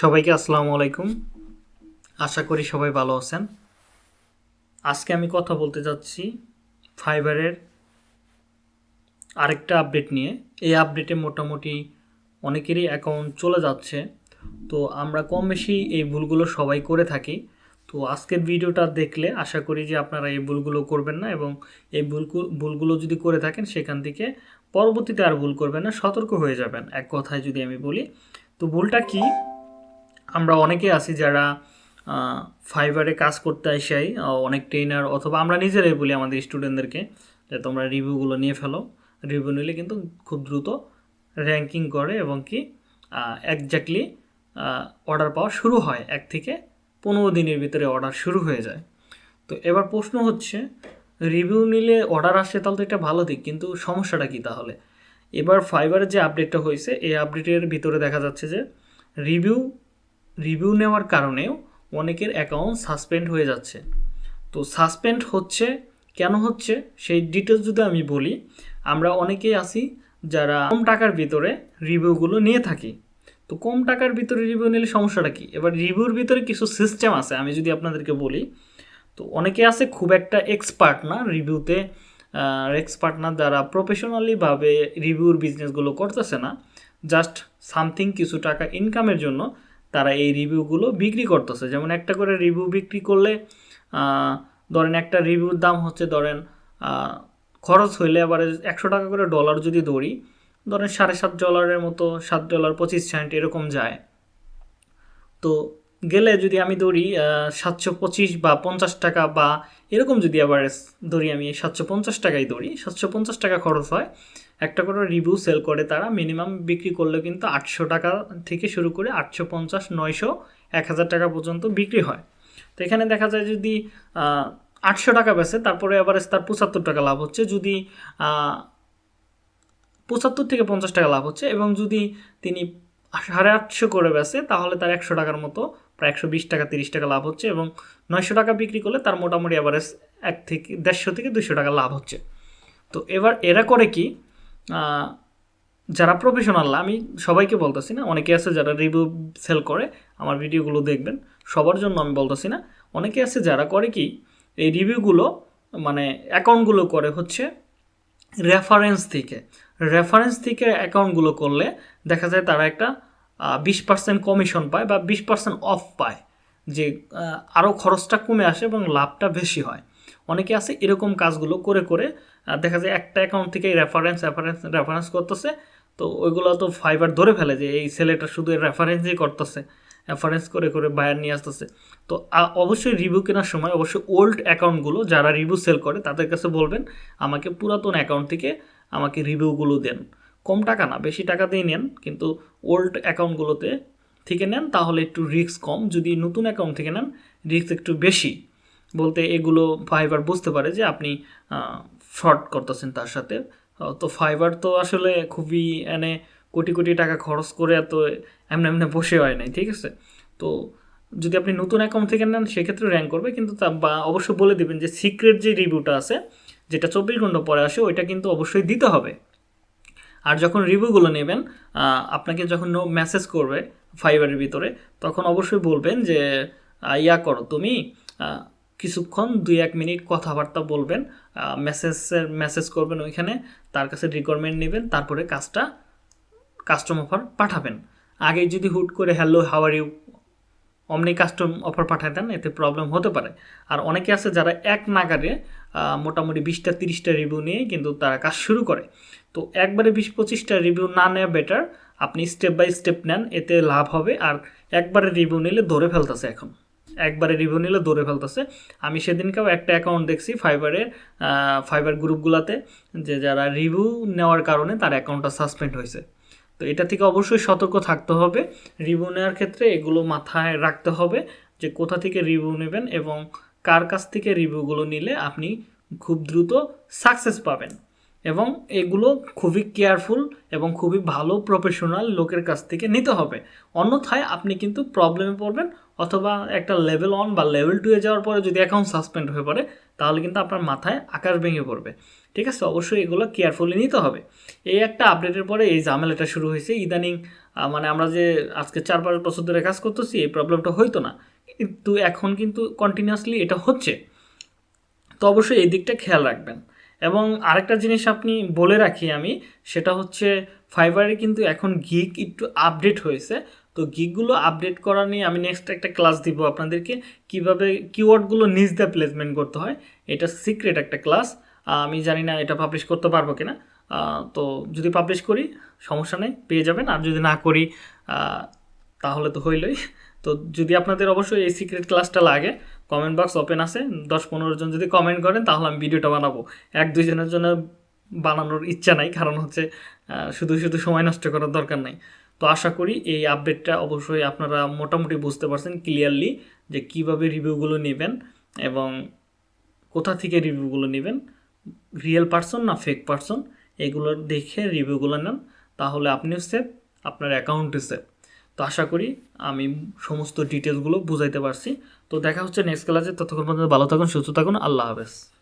সবাইকে আসসালামু আলাইকুম। আশা করি সবাই ভালো আছেন। আজকে আমি কথা বলতে যাচ্ছি ফাইবারের আরেকটা আপডেট নিয়ে। এই আপডেটে মোটামুটি অনেকেরই অ্যাকাউন্ট চলে যাচ্ছে। তো আমরা কম বেশি এই ভুলগুলো সবাই করে থাকি। তো আজকের ভিডিওটা দেখলে আশা করি যে আপনারা এই ভুলগুলো করবেন না এবং এই ভুলগুলো ভুলগুলো যদি করে থাকেন সেখান থেকে পরবর্তীতে আর ভুল করবেন না, সতর্ক হয়ে যাবেন। এক কথায় যদি আমি বলি, তো ভুলটা কি? আমরা অনেকে আছি যারা ফাইবারে কাজ করতে আসাই অনেক ট্রেনার অথবা আমরা নিজেরাই বলি আমাদের স্টুডেন্টদেরকে যে তোমরা রিভিউগুলো নিয়ে ফেলো। রিভিউ নিলে কিন্তু খুব দ্রুত র্যাঙ্কিং করে এবং কি একজাক্টলি অর্ডার পাওয়া শুরু হয়। এক থেকে পনেরো দিনের ভিতরে অর্ডার শুরু হয়ে যায়। তো এবার প্রশ্ন হচ্ছে রিভিউ নিলে অর্ডার আসছে তাহলে তো এটা ভালো দিক, কিন্তু সমস্যাটা কী তাহলে? এবার ফাইবারের যে আপডেটটা হয়েছে, এই আপডেটের ভিতরে দেখা যাচ্ছে যে রিভিউ রিভিউ নেওয়ার কারণেও অনেকের অ্যাকাউন্ট সাসপেন্ড হয়ে যাচ্ছে। তো সাসপেন্ড হচ্ছে, কেন হচ্ছে, সেই ডিটেলস যদি আমি বলি, আমরা অনেকেই আছি যারা কম টাকার ভিতরে রিভিউগুলো নিয়ে থাকি। তো কম টাকার ভিতরে রিভিউ নিলে সমস্যাটা কী? এবার রিভিউর ভিতরে কিছু সিস্টেম আছে, আমি যদি আপনাদেরকে বলি, তো অনেকে আছে খুব একটা এক্সপার্ট না রিভিউতে এক্সপার্ট না, যারা প্রফেশনালিভাবে রিভিউর বিজনেসগুলো করতেছে না। জাস্ট সামথিং কিছু টাকা ইনকামের জন্য তারা এই রিভিউগুলো বিক্রি করতেছে। যেমন একটা করে রিভিউ বিক্রি করলে ধরেন একটা রিভিউর দাম হচ্ছে ধরেন খরচ হইলে আবার একশো টাকা করে ডলার যদি দৌড়ি ধরেন সাড়ে সাত ডলারের মতো, সাত ডলার পঁচিশ সেন্ট এরকম যায়। তো গেলে যদি আমি দৌড়ি সাতশো পঁচিশ বা পঞ্চাশ টাকা বা এরকম যদি আবার দৌড়ি আমি সাতশো পঞ্চাশ টাকায় দৌড়ি সাতশো পঞ্চাশ টাকা খরচ হয় একটা করে রিভিউ সেল করে তারা মিনিমাম বিক্রি করলে কিন্তু আটশো টাকা থেকে শুরু করে আটশো পঞ্চাশ, নয়শো, এক হাজার টাকা পর্যন্ত বিক্রি হয়। তো এখানে দেখা যায় যদি আটশো টাকা বেছে তারপরে আবার তার পঁচাত্তর টাকা লাভ হচ্ছে। যদি পঁচাত্তর থেকে পঞ্চাশ টাকা লাভ হচ্ছে এবং যদি তিনি সাড়ে আটশো করে বেছে তাহলে তার একশো টাকার মতো প্রায় একশো বিশ টাকা, তিরিশ টাকা লাভ হচ্ছে এবং নয়শো টাকা বিক্রি করলে তার মোটামুটি অ্যাভারেজ এক থেকে দেড়শো থেকে দুশো টাকা লাভ হচ্ছে। তো এবার এরা করে কি যারা প্রফেশনাল আমি সবাইকে বলতেছি না, অনেকে আছে যারা রিভিউ সেল করে, আমার ভিডিওগুলো দেখবেন, সবার জন্য আমি বলতেছি না। অনেকে আছে যারা করে কি, এই রিভিউগুলো মানে অ্যাকাউন্টগুলো করে হচ্ছে রেফারেন্স থেকে। রেফারেন্স থেকে অ্যাকাউন্টগুলো করলে দেখা যায় তারা একটা বিশ পার্সেন্ট কমিশন পায় বা বিশ পার্সেন্ট অফ পায়। যে আরও খরচটা কমে আসে এবং লাভটা বেশি হয়। অনেকে আছে এরকম কাজগুলো করে করে দেখা যায় একটা অ্যাকাউন্ট থেকে রেফারেন্স রেফারেন্স রেফারেন্স করতেছে। তো ওইগুলো তো ফাইবার ধরে ফেলে যে এই ছেলেটা শুধু রেফারেন্সই করতেছে রেফারেন্স করে করে বায়ার নিয়ে আসতেছে। তো অবশ্যই রিভিউ কেনার সময় অবশ্যই ওল্ড অ্যাকাউন্টগুলো যারা রিভিউ সেল করে তাদের কাছে বলবেন, আমাকে পুরাতন অ্যাকাউন্ট থেকে আমাকে রিভিউগুলো দেন। কম টাকা না, বেশি টাকা দিয়ে নেন, কিন্তু ওল্ড অ্যাকাউন্টগুলোতে থেকে নেন, তাহলে একটু রিস্ক কম। যদি নতুন অ্যাকাউন্ট থেকে নেন রিস্ক একটু বেশি। বলতে এগুলো ফাইবার বুঝতে পারে যে আপনি ফ্রড করতেছেন তার সাথে। তো ফাইবার তো আসলে খুবই এনে কোটি কোটি টাকা খরচ করে এত এমনি এমনি বসে হয় নাই, ঠিক আছে? তো যদি আপনি নতুন অ্যাকাউন্ট থেকে নেন, সেক্ষেত্রে র্যাঙ্ক করবে, কিন্তু তা বা অবশ্যই বলে দেবেন যে সিক্রেট যে রিভিউটা আছে, যেটা চব্বিশ ঘণ্টা পরে আসে, ওইটা কিন্তু অবশ্যই দিতে হবে। আর যখন রিভিউগুলো নেবেন আপনাকে যখন মেসেজ করবে ফাইবারের ভিতরে, তখন অবশ্যই বলবেন যে ইয়া করো তুমি কিছুক্ষণ দুই এক মিনিট কথাবার্তা বলবেন মেসেজের মেসেজ করবেন ওইখানে, তার কাছে রিকোয়ারমেন্ট নেবেন, তারপরে কাজটা কাস্টম অফার পাঠাবেন। আগে যদি হুট করে হ্যালো হাওয়ার ইউ অমনি কাস্টম অফার পাঠায় দেন, এতে প্রবলেম হতে পারে। আর অনেকে আছে যারা এক নাগারে মোটামুটি বিশটা, তিরিশটা রিভিউ নিয়ে কিন্তু তারা কাজ শুরু করে। তো একবারে বিশ, পঁচিশটা রিভিউ না নেওয়া বেটার আপনি স্টেপ বাই স্টেপ নেন, এতে লাভ হবে। আর একবারে রিভিউ নিলে ধরে ফেলতেছে এখন। একবারে রিভিউ নিলে দৌড়ে ফেলতেছে। আমি সেদিনকেও একটা অ্যাকাউন্ট দেখছি ফাইবারের ফাইবার গ্রুপগুলোতে, যে যারা রিভিউ নেওয়ার কারণে তার অ্যাকাউন্টটা সাসপেন্ড হয়েছে। তো এটা থেকে অবশ্যই সতর্ক থাকতে হবে। রিভিউ নেওয়ার ক্ষেত্রে এগুলো মাথায় রাখতে হবে যে কোথা থেকে রিভিউ নেবেন এবং কার কাছ থেকে রিভিউগুলো নিলে আপনি খুব দ্রুত সাকসেস পাবেন। এবং এগুলো খুবই কেয়ারফুল এবং খুবই ভালো প্রফেশনাল লোকের কাছ থেকে নিতে হবে। অন্যথায় আপনি কিন্তু প্রবলেমে পড়বেন অথবা একটা লেভেল ওয়ান বা লেভেল টুয়ে যাওয়ার পরে যদি অ্যাকাউন্ট সাসপেন্ড হয়ে পড়ে, তাহলে কিন্তু আপনার মাথায় আকাশ ভেঙে পড়বে। ঠিক আছে? অবশ্যই এগুলো কেয়ারফুলি নিতে হবে। এই একটা আপডেটের পরে এই ঝামেলাটা শুরু হয়েছে। ইদানিং মানে আমরা যে আজকে চার পাঁচ বছর ধরে কাজ করতেছি, এই প্রবলেমটা হইতো না। কিন্তু এখন কিন্তু কন্টিনিউয়াসলি এটা হচ্ছে। তো অবশ্যই এই দিকটা খেয়াল রাখবেন। এবং আরেকটা জিনিস আপনি বলে রাখি আমি, সেটা হচ্ছে ফাইবারে কিন্তু এখন গিগ একটু আপডেট হয়েছে। তো গিগগুলো আপডেট করা নিয়ে আমি নেক্সট একটা ক্লাস দিব আপনাদেরকে, কীভাবে কিওয়ার্ডগুলো নিজ দিয়ে প্লেসমেন্ট করতে হয়। এটা সিক্রেট একটা ক্লাস আমি জানি না এটা পাবলিশ করতে পারব কিনা। তো যদি পাবলিশ করি, সমস্যা নেই, পেয়ে যাবেন। আর যদি না করি তাহলে তো হইলই। তো যদি আপনাদের অবশ্যই এই সিক্রেট ক্লাসটা লাগে কমেন্ট বক্স ওপেন আছে, দশ পনেরো জন যদি কমেন্ট করেন, তাহলে আমি ভিডিওটা বানাবো। এক দুইজনের জন্য বানানোর ইচ্ছা নাই, কারণ হচ্ছে শুধু শুধু সময় নষ্ট করার দরকার নাই। তো আশা করি এই আপডেটটা অবশ্যই আপনারা মোটামুটি বুঝতে পারছেন ক্লিয়ারলি যে কীভাবে রিভিউগুলো নেবেন এবং কোথা থেকে রিভিউগুলো নেবেন। রিয়েল পার্সন না ফেক পার্সন এগুলো দেখে রিভিউগুলো নেন, তাহলে আপনিও সেফ আপনার অ্যাকাউন্টে সেফ তো আশা করি আমি সমস্ত ডিটেলসগুলো বুঝাইতে পারছি। তো দেখা হচ্ছে নেক্সট ক্লাসে ততক্ষণ পর্যন্ত ভালো থাকুন, সুস্থ থাকুন। আল্লাহ হাফেজ।